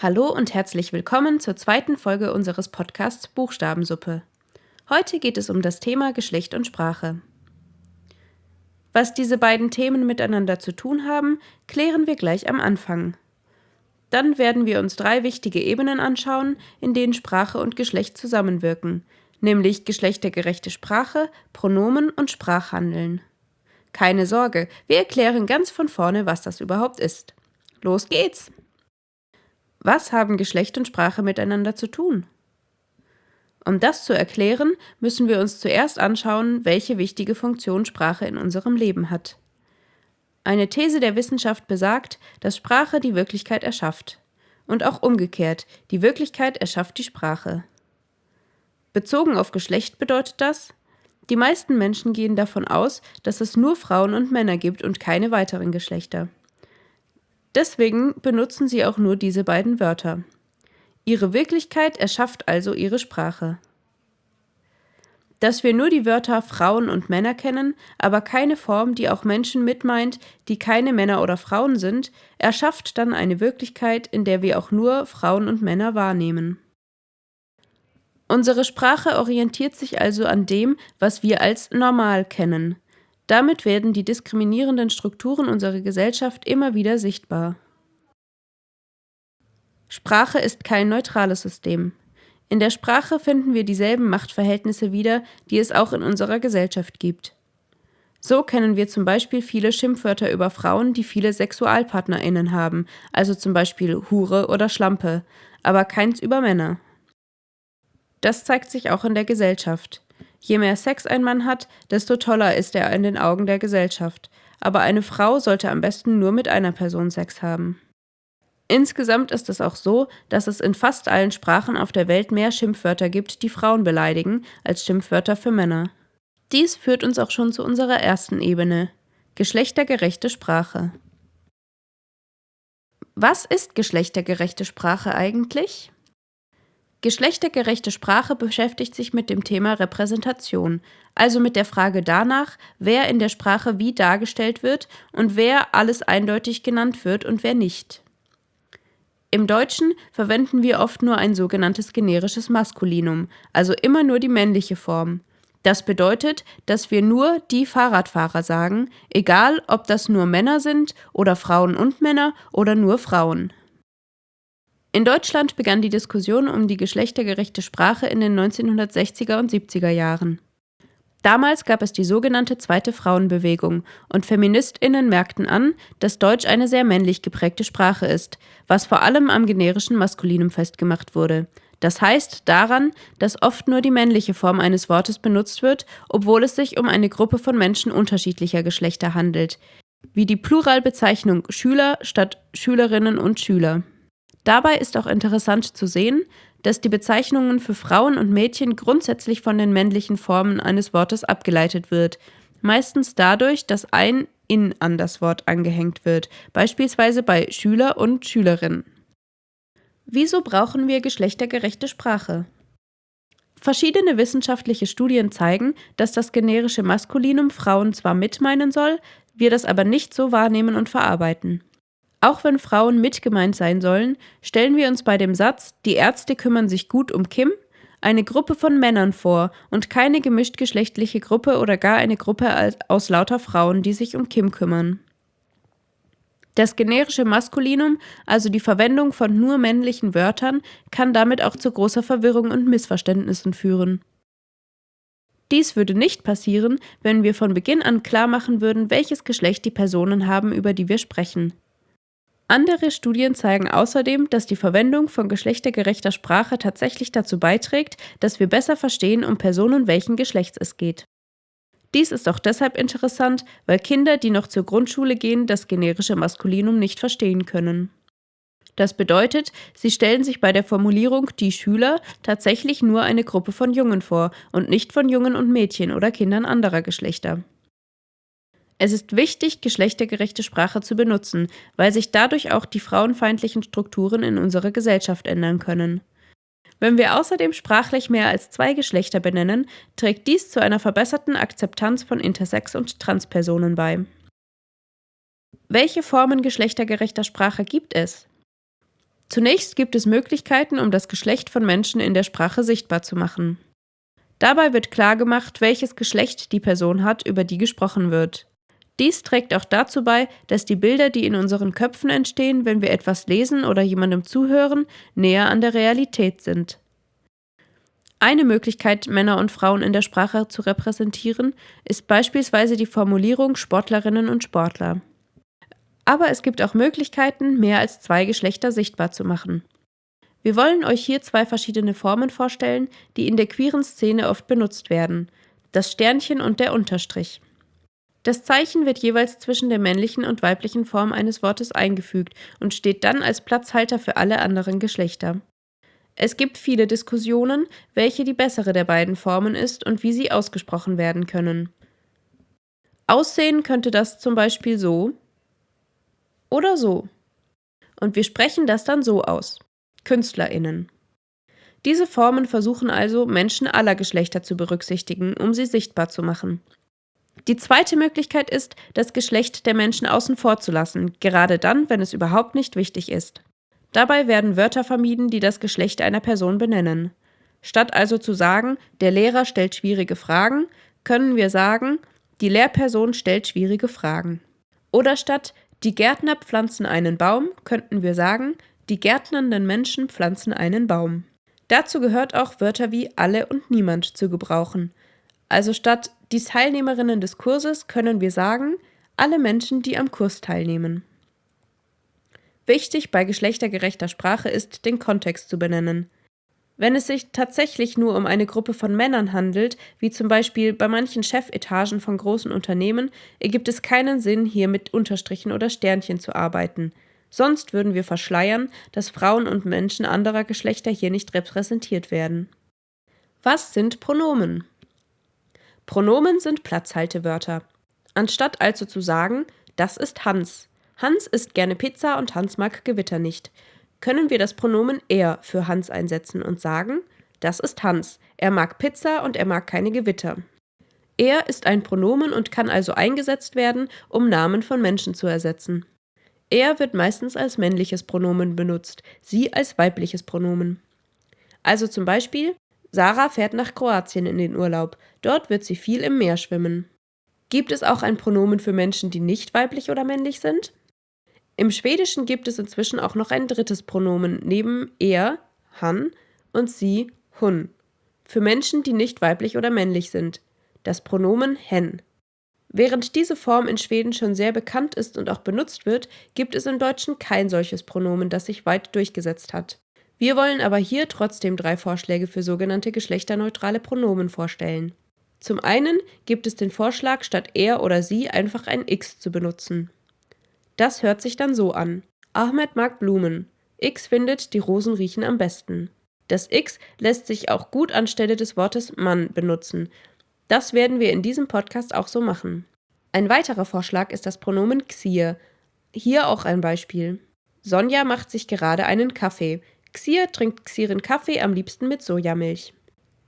Hallo und herzlich willkommen zur zweiten Folge unseres Podcasts Buchstabensuppe. Heute geht es um das Thema Geschlecht und Sprache. Was diese beiden Themen miteinander zu tun haben, klären wir gleich am Anfang. Dann werden wir uns drei wichtige Ebenen anschauen, in denen Sprache und Geschlecht zusammenwirken, nämlich geschlechtergerechte Sprache, Pronomen und Sprachhandeln. Keine Sorge, wir erklären ganz von vorne, was das überhaupt ist. Los geht's! Was haben Geschlecht und Sprache miteinander zu tun? Um das zu erklären, müssen wir uns zuerst anschauen, welche wichtige Funktion Sprache in unserem Leben hat. Eine These der Wissenschaft besagt, dass Sprache die Wirklichkeit erschafft. Und auch umgekehrt, die Wirklichkeit erschafft die Sprache. Bezogen auf Geschlecht bedeutet das, die meisten Menschen gehen davon aus, dass es nur Frauen und Männer gibt und keine weiteren Geschlechter. Deswegen benutzen sie auch nur diese beiden Wörter. Ihre Wirklichkeit erschafft also ihre Sprache. Dass wir nur die Wörter Frauen und Männer kennen, aber keine Form, die auch Menschen mitmeint, die keine Männer oder Frauen sind, erschafft dann eine Wirklichkeit, in der wir auch nur Frauen und Männer wahrnehmen. Unsere Sprache orientiert sich also an dem, was wir als normal kennen. Damit werden die diskriminierenden Strukturen unserer Gesellschaft immer wieder sichtbar. Sprache ist kein neutrales System. In der Sprache finden wir dieselben Machtverhältnisse wieder, die es auch in unserer Gesellschaft gibt. So kennen wir zum Beispiel viele Schimpfwörter über Frauen, die viele SexualpartnerInnen haben, also zum Beispiel Hure oder Schlampe, aber keins über Männer. Das zeigt sich auch in der Gesellschaft. Je mehr Sex ein Mann hat, desto toller ist er in den Augen der Gesellschaft. Aber eine Frau sollte am besten nur mit einer Person Sex haben. Insgesamt ist es auch so, dass es in fast allen Sprachen auf der Welt mehr Schimpfwörter gibt, die Frauen beleidigen, als Schimpfwörter für Männer. Dies führt uns auch schon zu unserer ersten Ebene geschlechtergerechte Sprache. Was ist geschlechtergerechte Sprache eigentlich? Geschlechtergerechte Sprache beschäftigt sich mit dem Thema Repräsentation, also mit der Frage danach, wer in der Sprache wie dargestellt wird und wer alles eindeutig genannt wird und wer nicht. Im Deutschen verwenden wir oft nur ein sogenanntes generisches Maskulinum, also immer nur die männliche Form. Das bedeutet, dass wir nur die Fahrradfahrer sagen, egal ob das nur Männer sind oder Frauen und Männer oder nur Frauen. In Deutschland begann die Diskussion um die geschlechtergerechte Sprache in den 1960er und 70er Jahren. Damals gab es die sogenannte Zweite Frauenbewegung und Feministinnen merkten an, dass Deutsch eine sehr männlich geprägte Sprache ist, was vor allem am generischen Maskulinum festgemacht wurde. Das heißt daran, dass oft nur die männliche Form eines Wortes benutzt wird, obwohl es sich um eine Gruppe von Menschen unterschiedlicher Geschlechter handelt, wie die Pluralbezeichnung Schüler statt Schülerinnen und Schüler. Dabei ist auch interessant zu sehen, dass die Bezeichnungen für Frauen und Mädchen grundsätzlich von den männlichen Formen eines Wortes abgeleitet wird, meistens dadurch, dass ein in an das Wort angehängt wird, beispielsweise bei Schüler und Schülerin. Wieso brauchen wir geschlechtergerechte Sprache? Verschiedene wissenschaftliche Studien zeigen, dass das generische Maskulinum Frauen zwar mitmeinen soll, wir das aber nicht so wahrnehmen und verarbeiten. Auch wenn Frauen mitgemeint sein sollen, stellen wir uns bei dem Satz, die Ärzte kümmern sich gut um Kim, eine Gruppe von Männern vor und keine gemischtgeschlechtliche Gruppe oder gar eine Gruppe aus lauter Frauen, die sich um Kim kümmern. Das generische Maskulinum, also die Verwendung von nur männlichen Wörtern, kann damit auch zu großer Verwirrung und Missverständnissen führen. Dies würde nicht passieren, wenn wir von Beginn an klar machen würden, welches Geschlecht die Personen haben, über die wir sprechen. Andere Studien zeigen außerdem, dass die Verwendung von geschlechtergerechter Sprache tatsächlich dazu beiträgt, dass wir besser verstehen, um Personen welchen Geschlechts es geht. Dies ist auch deshalb interessant, weil Kinder, die noch zur Grundschule gehen, das generische Maskulinum nicht verstehen können. Das bedeutet, sie stellen sich bei der Formulierung die Schüler tatsächlich nur eine Gruppe von Jungen vor und nicht von Jungen und Mädchen oder Kindern anderer Geschlechter. Es ist wichtig, geschlechtergerechte Sprache zu benutzen, weil sich dadurch auch die frauenfeindlichen Strukturen in unserer Gesellschaft ändern können. Wenn wir außerdem sprachlich mehr als zwei Geschlechter benennen, trägt dies zu einer verbesserten Akzeptanz von Intersex- und Transpersonen bei. Welche Formen geschlechtergerechter Sprache gibt es? Zunächst gibt es Möglichkeiten, um das Geschlecht von Menschen in der Sprache sichtbar zu machen. Dabei wird klargemacht, welches Geschlecht die Person hat, über die gesprochen wird. Dies trägt auch dazu bei, dass die Bilder, die in unseren Köpfen entstehen, wenn wir etwas lesen oder jemandem zuhören, näher an der Realität sind. Eine Möglichkeit, Männer und Frauen in der Sprache zu repräsentieren, ist beispielsweise die Formulierung Sportlerinnen und Sportler. Aber es gibt auch Möglichkeiten, mehr als zwei Geschlechter sichtbar zu machen. Wir wollen euch hier zwei verschiedene Formen vorstellen, die in der queeren Szene oft benutzt werden: das Sternchen und der Unterstrich. Das Zeichen wird jeweils zwischen der männlichen und weiblichen Form eines Wortes eingefügt und steht dann als Platzhalter für alle anderen Geschlechter. Es gibt viele Diskussionen, welche die bessere der beiden Formen ist und wie sie ausgesprochen werden können. Aussehen könnte das zum Beispiel so oder so. Und wir sprechen das dann so aus. KünstlerInnen. Diese Formen versuchen also, Menschen aller Geschlechter zu berücksichtigen, um sie sichtbar zu machen. Die zweite Möglichkeit ist, das Geschlecht der Menschen außen vor zu lassen, gerade dann, wenn es überhaupt nicht wichtig ist. Dabei werden Wörter vermieden, die das Geschlecht einer Person benennen. Statt also zu sagen, der Lehrer stellt schwierige Fragen, können wir sagen, die Lehrperson stellt schwierige Fragen. Oder statt die Gärtner pflanzen einen Baum, könnten wir sagen, die gärtnernden Menschen pflanzen einen Baum. Dazu gehört auch Wörter wie alle und niemand zu gebrauchen. Also statt die Teilnehmerinnen des Kurses können wir sagen, alle Menschen, die am Kurs teilnehmen. Wichtig bei geschlechtergerechter Sprache ist, den Kontext zu benennen. Wenn es sich tatsächlich nur um eine Gruppe von Männern handelt, wie zum Beispiel bei manchen Chefetagen von großen Unternehmen, ergibt es keinen Sinn, hier mit Unterstrichen oder Sternchen zu arbeiten. Sonst würden wir verschleiern, dass Frauen und Menschen anderer Geschlechter hier nicht repräsentiert werden. Was sind Pronomen? Pronomen sind Platzhaltewörter. Anstatt also zu sagen, das ist Hans, Hans isst gerne Pizza und Hans mag Gewitter nicht. Können wir das Pronomen er für Hans einsetzen und sagen, das ist Hans, er mag Pizza und er mag keine Gewitter. Er ist ein Pronomen und kann also eingesetzt werden, um Namen von Menschen zu ersetzen. Er wird meistens als männliches Pronomen benutzt, sie als weibliches Pronomen. Also zum Beispiel, Sarah fährt nach Kroatien in den Urlaub, dort wird sie viel im Meer schwimmen. Gibt es auch ein Pronomen für Menschen, die nicht weiblich oder männlich sind? Im Schwedischen gibt es inzwischen auch noch ein drittes Pronomen neben er, han und sie, hun, für Menschen, die nicht weiblich oder männlich sind, das Pronomen hen. Während diese Form in Schweden schon sehr bekannt ist und auch benutzt wird, gibt es im Deutschen kein solches Pronomen, das sich weit durchgesetzt hat. Wir wollen aber hier trotzdem drei Vorschläge für sogenannte geschlechterneutrale Pronomen vorstellen. Zum einen gibt es den Vorschlag, statt er oder sie einfach ein x zu benutzen. Das hört sich dann so an. Ahmed mag Blumen. X findet, die Rosen riechen am besten. Das X lässt sich auch gut anstelle des Wortes Mann benutzen. Das werden wir in diesem Podcast auch so machen. Ein weiterer Vorschlag ist das Pronomen Xier. Hier auch ein Beispiel. Sonja macht sich gerade einen Kaffee. Xier trinkt Xieren Kaffee am liebsten mit Sojamilch.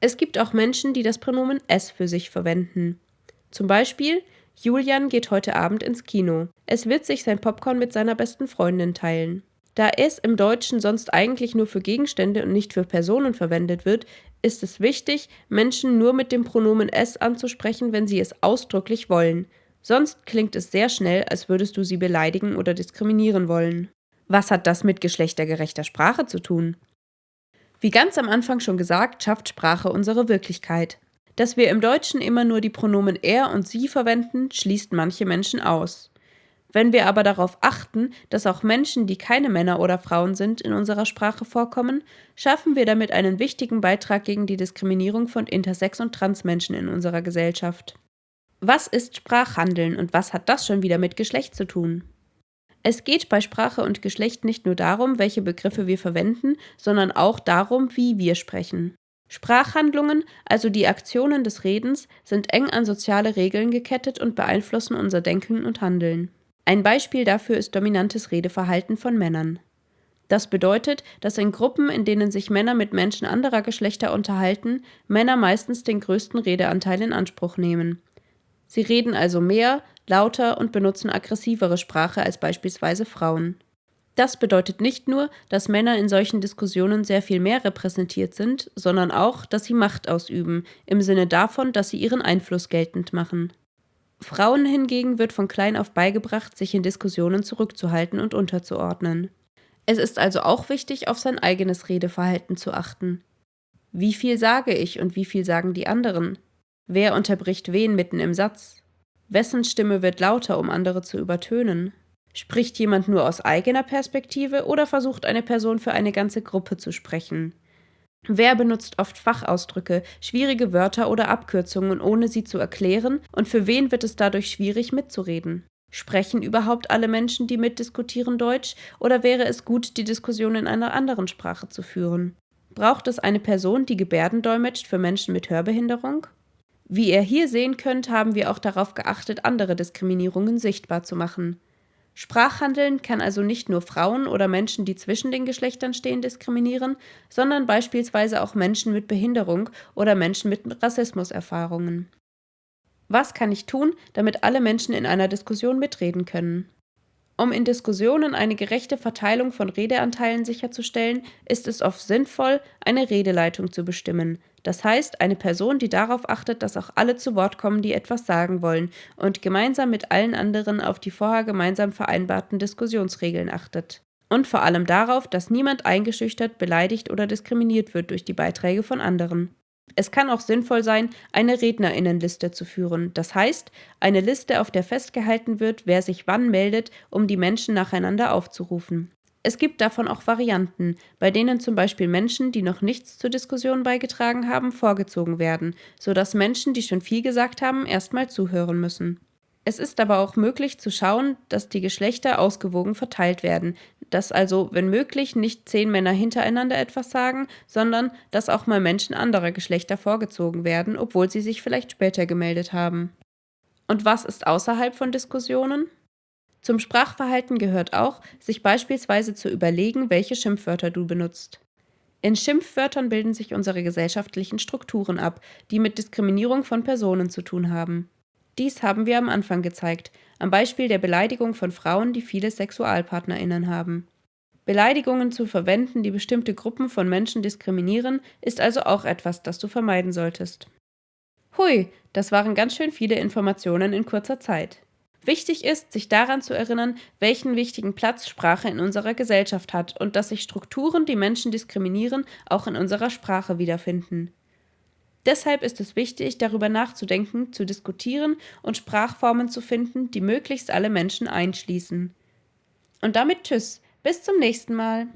Es gibt auch Menschen, die das Pronomen S für sich verwenden. Zum Beispiel Julian geht heute Abend ins Kino. Es wird sich sein Popcorn mit seiner besten Freundin teilen. Da es im Deutschen sonst eigentlich nur für Gegenstände und nicht für Personen verwendet wird, ist es wichtig, Menschen nur mit dem Pronomen es anzusprechen, wenn sie es ausdrücklich wollen. Sonst klingt es sehr schnell, als würdest du sie beleidigen oder diskriminieren wollen. Was hat das mit geschlechtergerechter Sprache zu tun? Wie ganz am Anfang schon gesagt, schafft Sprache unsere Wirklichkeit. Dass wir im Deutschen immer nur die Pronomen er und sie verwenden, schließt manche Menschen aus. Wenn wir aber darauf achten, dass auch Menschen, die keine Männer oder Frauen sind, in unserer Sprache vorkommen, schaffen wir damit einen wichtigen Beitrag gegen die Diskriminierung von Intersex- und Transmenschen in unserer Gesellschaft. Was ist Sprachhandeln und was hat das schon wieder mit Geschlecht zu tun? Es geht bei Sprache und Geschlecht nicht nur darum, welche Begriffe wir verwenden, sondern auch darum, wie wir sprechen. Sprachhandlungen, also die Aktionen des Redens, sind eng an soziale Regeln gekettet und beeinflussen unser Denken und Handeln. Ein Beispiel dafür ist dominantes Redeverhalten von Männern. Das bedeutet, dass in Gruppen, in denen sich Männer mit Menschen anderer Geschlechter unterhalten, Männer meistens den größten Redeanteil in Anspruch nehmen. Sie reden also mehr, lauter und benutzen aggressivere Sprache als beispielsweise Frauen. Das bedeutet nicht nur, dass Männer in solchen Diskussionen sehr viel mehr repräsentiert sind, sondern auch, dass sie Macht ausüben, im Sinne davon, dass sie ihren Einfluss geltend machen. Frauen hingegen wird von klein auf beigebracht, sich in Diskussionen zurückzuhalten und unterzuordnen. Es ist also auch wichtig, auf sein eigenes Redeverhalten zu achten. Wie viel sage ich und wie viel sagen die anderen? Wer unterbricht wen mitten im Satz? Wessen Stimme wird lauter, um andere zu übertönen? Spricht jemand nur aus eigener Perspektive oder versucht eine Person für eine ganze Gruppe zu sprechen? Wer benutzt oft Fachausdrücke, schwierige Wörter oder Abkürzungen, ohne sie zu erklären, und für wen wird es dadurch schwierig mitzureden? Sprechen überhaupt alle Menschen, die mitdiskutieren, Deutsch, oder wäre es gut, die Diskussion in einer anderen Sprache zu führen? Braucht es eine Person, die Gebärden dolmetscht für Menschen mit Hörbehinderung? Wie ihr hier sehen könnt, haben wir auch darauf geachtet, andere Diskriminierungen sichtbar zu machen. Sprachhandeln kann also nicht nur Frauen oder Menschen, die zwischen den Geschlechtern stehen, diskriminieren, sondern beispielsweise auch Menschen mit Behinderung oder Menschen mit Rassismuserfahrungen. Was kann ich tun, damit alle Menschen in einer Diskussion mitreden können? Um in Diskussionen eine gerechte Verteilung von Redeanteilen sicherzustellen, ist es oft sinnvoll, eine Redeleitung zu bestimmen, das heißt eine Person, die darauf achtet, dass auch alle zu Wort kommen, die etwas sagen wollen, und gemeinsam mit allen anderen auf die vorher gemeinsam vereinbarten Diskussionsregeln achtet. Und vor allem darauf, dass niemand eingeschüchtert, beleidigt oder diskriminiert wird durch die Beiträge von anderen. Es kann auch sinnvoll sein, eine Rednerinnenliste zu führen, das heißt eine Liste, auf der festgehalten wird, wer sich wann meldet, um die Menschen nacheinander aufzurufen. Es gibt davon auch Varianten, bei denen zum Beispiel Menschen, die noch nichts zur Diskussion beigetragen haben, vorgezogen werden, sodass Menschen, die schon viel gesagt haben, erstmal zuhören müssen. Es ist aber auch möglich zu schauen, dass die Geschlechter ausgewogen verteilt werden, dass also, wenn möglich, nicht zehn Männer hintereinander etwas sagen, sondern dass auch mal Menschen anderer Geschlechter vorgezogen werden, obwohl sie sich vielleicht später gemeldet haben. Und was ist außerhalb von Diskussionen? Zum Sprachverhalten gehört auch, sich beispielsweise zu überlegen, welche Schimpfwörter du benutzt. In Schimpfwörtern bilden sich unsere gesellschaftlichen Strukturen ab, die mit Diskriminierung von Personen zu tun haben. Dies haben wir am Anfang gezeigt, am Beispiel der Beleidigung von Frauen, die viele Sexualpartnerinnen haben. Beleidigungen zu verwenden, die bestimmte Gruppen von Menschen diskriminieren, ist also auch etwas, das du vermeiden solltest. Hui, das waren ganz schön viele Informationen in kurzer Zeit. Wichtig ist, sich daran zu erinnern, welchen wichtigen Platz Sprache in unserer Gesellschaft hat und dass sich Strukturen, die Menschen diskriminieren, auch in unserer Sprache wiederfinden. Deshalb ist es wichtig, darüber nachzudenken, zu diskutieren und Sprachformen zu finden, die möglichst alle Menschen einschließen. Und damit Tschüss, bis zum nächsten Mal.